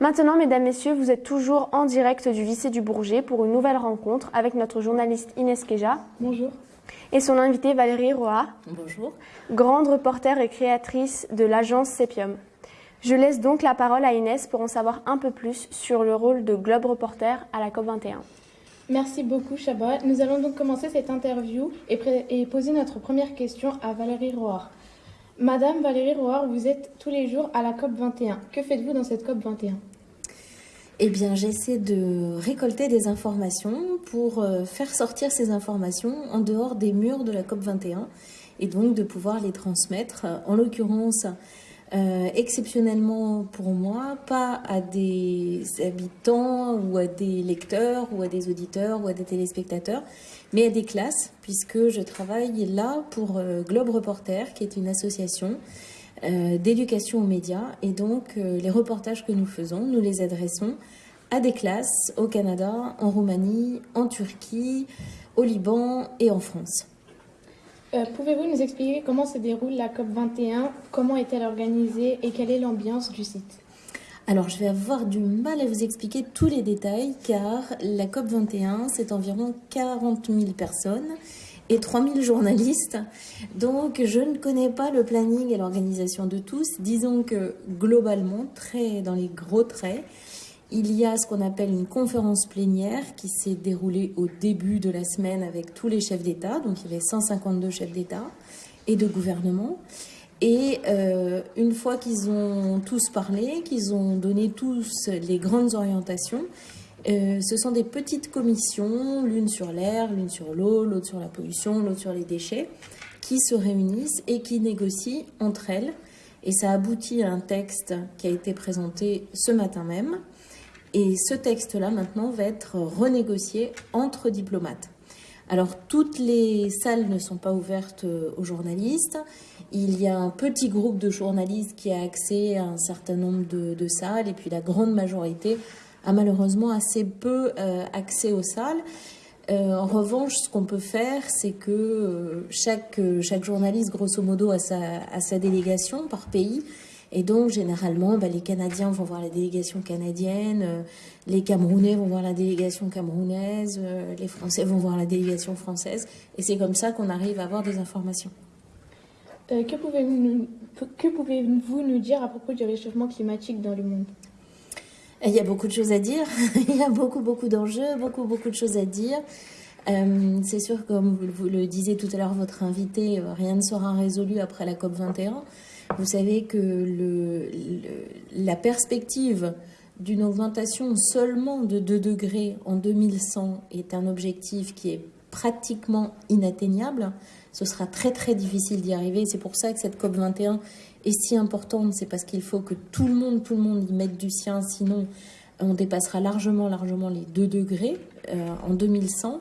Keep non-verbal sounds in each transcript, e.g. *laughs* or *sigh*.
Maintenant, mesdames, messieurs, vous êtes toujours en direct du lycée du Bourget pour une nouvelle rencontre avec notre journaliste Inès Keja. Bonjour. Et son invitée Valérie Roa. Bonjour. Grande reporter et créatrice de l'agence Sepium. Je laisse donc la parole à Inès pour en savoir un peu plus sur le rôle de Globe Reporter à la COP21. Merci beaucoup, Chabat. Nous allons donc commencer cette interview et, poser notre première question à Valérie Roar. Madame Valérie Roar, vous êtes tous les jours à la COP 21. Que faites-vous dans cette COP 21 eh bien, j'essaie de récolter des informations pour euh, faire sortir ces informations en dehors des murs de la COP 21 et donc de pouvoir les transmettre, en l'occurrence, euh, exceptionnellement pour moi, pas à des habitants ou à des lecteurs ou à des auditeurs ou à des téléspectateurs, mais à des classes, puisque je travaille là pour euh, Globe Reporter, qui est une association euh, d'éducation aux médias. Et donc, les reportages que nous faisons, nous les adressons à des classes au Canada, en Roumanie, en Turquie, au Liban et en France. Pouvez-vous nous expliquer comment se déroule la COP21, comment est-elle organisée et quelle est l'ambiance du site? Alors, je vais avoir du mal à vous expliquer tous les détails car la COP21, c'est environ 40 000 personnes et 3 000 journalistes. Donc, je ne connais pas le planning et l'organisation de tous. Disons que globalement, très dans les gros traits, il y a ce qu'on appelle une conférence plénière qui s'est déroulée au début de la semaine avec tous les chefs d'État. Donc, il y avait 152 chefs d'État et de gouvernement. Et euh, une fois qu'ils ont tous parlé, qu'ils ont donné tous les grandes orientations, euh, ce sont des petites commissions, l'une sur l'air, l'une sur l'eau, l'autre sur la pollution, l'autre sur les déchets, qui se réunissent et qui négocient entre elles. Et ça aboutit à un texte qui a été présenté ce matin même. Et ce texte-là, maintenant, va être renégocié entre diplomates. Alors, toutes les salles ne sont pas ouvertes euh, aux journalistes. Il y a un petit groupe de journalistes qui a accès à un certain nombre de, salles, et puis la grande majorité a malheureusement assez peu euh, accès aux salles. Euh, en revanche, ce qu'on peut faire, c'est que chaque, chaque journaliste, grosso modo, a sa délégation par pays. Et donc, généralement, bah, les Canadiens vont voir la délégation canadienne, euh, les Camerounais vont voir la délégation camerounaise, euh, les Français vont voir la délégation française. Et c'est comme ça qu'on arrive à avoir des informations. Euh, que pouvez-vous nous, pouvez nous dire à propos du réchauffement climatique dans le monde? Il y a beaucoup de choses à dire. *laughs* Il y a beaucoup, beaucoup d'enjeux, beaucoup, beaucoup de choses à dire. c'est sûr, comme vous le disiez tout à l'heure, votre invité, rien ne sera résolu après la COP 21. Vous savez que le, la perspective d'une augmentation seulement de 2 degrés en 2100 est un objectif qui est pratiquement inatteignable. Ce sera très très difficile d'y arriver. C'est pour ça que cette COP 21 est si importante. C'est parce qu'il faut que tout le monde, tout le monde y mette du sien. Sinon, on dépassera largement, largement les 2 degrés euh, en 2100.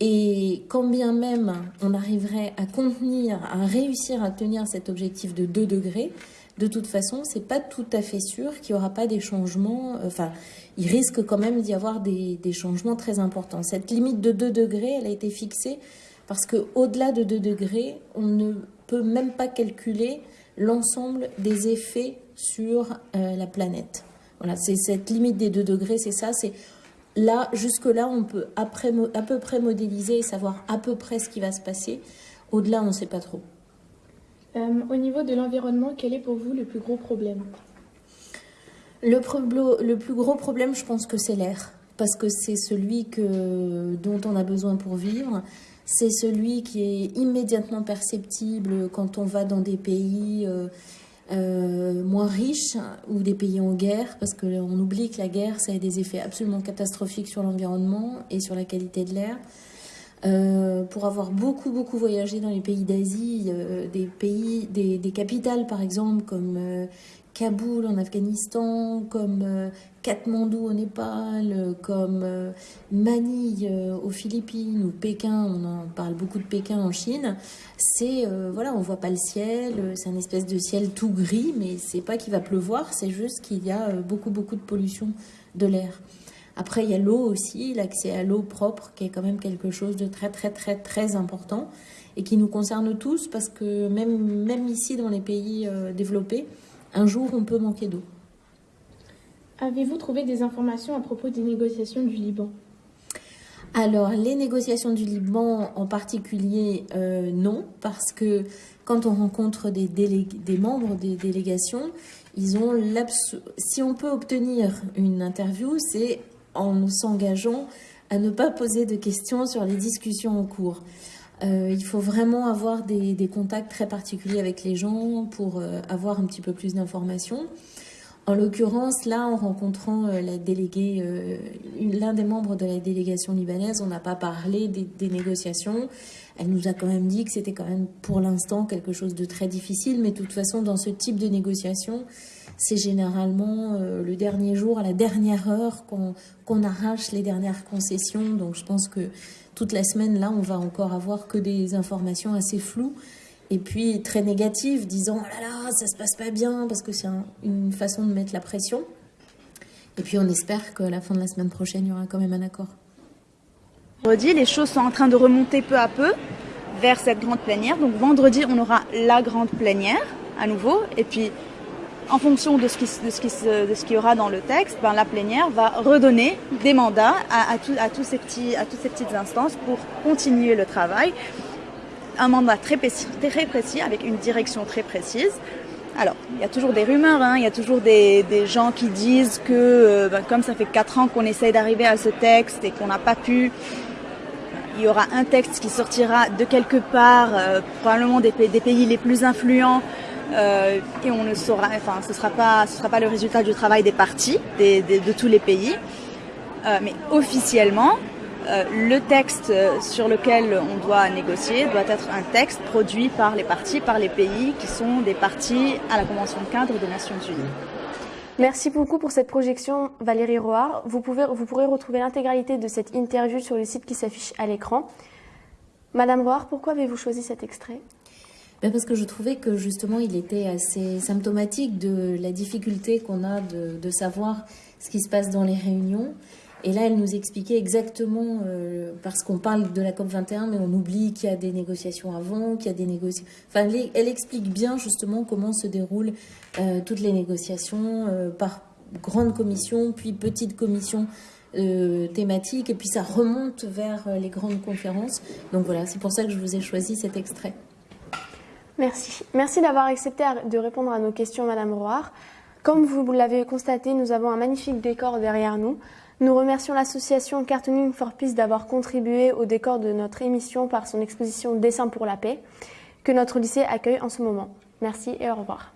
Et quand bien même on arriverait à contenir, à réussir à tenir cet objectif de 2 degrés, de toute façon, c'est pas tout à fait sûr qu'il n'y aura pas des changements. Euh, enfin, il risque quand même d'y avoir des, changements très importants. Cette limite de 2 degrés, elle a été fixée parce qu'au-delà de 2 degrés, on ne peut même pas calculer l'ensemble des effets sur euh, la planète. Voilà, c'est cette limite des 2 degrés, c'est ça, Là, jusque-là, on peut à peu près modéliser et savoir à peu près ce qui va se passer. Au-delà, on ne sait pas trop. Euh, au niveau de l'environnement, quel est pour vous le plus gros problème? Le, le, plus gros problème, je pense que c'est l'air. Parce que c'est celui que, dont on a besoin pour vivre. C'est celui qui est immédiatement perceptible quand on va dans des pays... Euh, euh, moins riches ou des pays en guerre, parce qu'on oublie que la guerre, ça a des effets absolument catastrophiques sur l'environnement et sur la qualité de l'air. Euh, pour avoir beaucoup beaucoup voyagé dans les pays d'Asie, euh, des pays, des, des, capitales par exemple comme Kaboul en Afghanistan, comme euh, Katmandou au Népal, comme euh, Manille euh, aux Philippines ou Pékin, on en parle beaucoup de Pékin en Chine, c'est, voilà, on voit pas le ciel, c'est un espèce de ciel tout gris, mais c'est pas qu'il va pleuvoir, c'est juste qu'il y a beaucoup beaucoup de pollution de l'air. Après, il y a l'eau aussi, l'accès à l'eau propre, qui est quand même quelque chose de très très très très important et qui nous concerne tous parce que même, même ici dans les pays développés, un jour on peut manquer d'eau. Avez-vous trouvé des informations à propos des négociations du Liban? Alors, les négociations du Liban en particulier, euh, non, parce que quand on rencontre des, des membres des délégations, ils ont si on peut obtenir une interview, c'est en s'engageant à ne pas poser de questions sur les discussions en cours. Euh, il faut vraiment avoir des, contacts très particuliers avec les gens pour euh, avoir un petit peu plus d'informations. En l'occurrence, là, en rencontrant euh, la déléguée, euh, l'un des membres de la délégation libanaise, on n'a pas parlé des, négociations. Elle nous a quand même dit que c'était quand même pour l'instant quelque chose de très difficile, mais de toute façon, dans ce type de négociation, c'est généralement euh, le dernier jour, à la dernière heure, qu'on arrache les dernières concessions. Donc je pense que toute la semaine, là, on va encore avoir que des informations assez floues et puis très négative, disant oh là là, ça se passe pas bien, parce que c'est une façon de mettre la pression. Et puis on espère qu'à la fin de la semaine prochaine, il y aura quand même un accord. Vendredi, les choses sont en train de remonter peu à peu vers cette grande plénière. Donc vendredi, on aura la grande plénière à nouveau. Et puis, en fonction de ce qui, de ce qui, y aura dans le texte, ben, la plénière va redonner des mandats à toutes ces petites instances pour continuer le travail un mandat très précis, très précis, avec une direction très précise. Alors, il y a toujours des rumeurs, hein, il y a toujours des, gens qui disent que, euh, ben, comme ça fait quatre ans qu'on essaye d'arriver à ce texte et qu'on n'a pas pu, il y aura un texte qui sortira de quelque part, euh, probablement des, pays les plus influents, euh, et on ne saura, enfin, ce sera pas, sera pas le résultat du travail des partis, de tous les pays, mais officiellement, euh, le texte sur lequel on doit négocier doit être un texte produit par les partis, par les pays qui sont des partis à la Convention de cadre des Nations Unies. Merci beaucoup pour cette projection, Valérie Roard. Vous, pouvez, vous pourrez retrouver l'intégralité de cette interview sur le site qui s'affiche à l'écran. Madame Roard, pourquoi avez-vous choisi cet extrait? Ben parce que je trouvais que justement il était assez symptomatique de la difficulté qu'on a de, de, savoir ce qui se passe dans les réunions et là, elle nous expliquait exactement, euh, parce qu'on parle de la COP21, mais on oublie qu'il y a des négociations avant, qu'il y a des négociations... Enfin, elle, explique bien justement comment se déroulent euh, toutes les négociations euh, par grande commission, puis petite commission thématique, et puis ça remonte vers les grandes conférences. Donc voilà, c'est pour ça que je vous ai choisi cet extrait. Merci. Merci d'avoir accepté de répondre à nos questions, Madame Roire. Comme vous l'avez constaté, nous avons un magnifique décor derrière nous. Nous remercions l'association Cartooning for Peace d'avoir contribué au décor de notre émission par son exposition Dessin pour la paix que notre lycée accueille en ce moment. Merci et au revoir.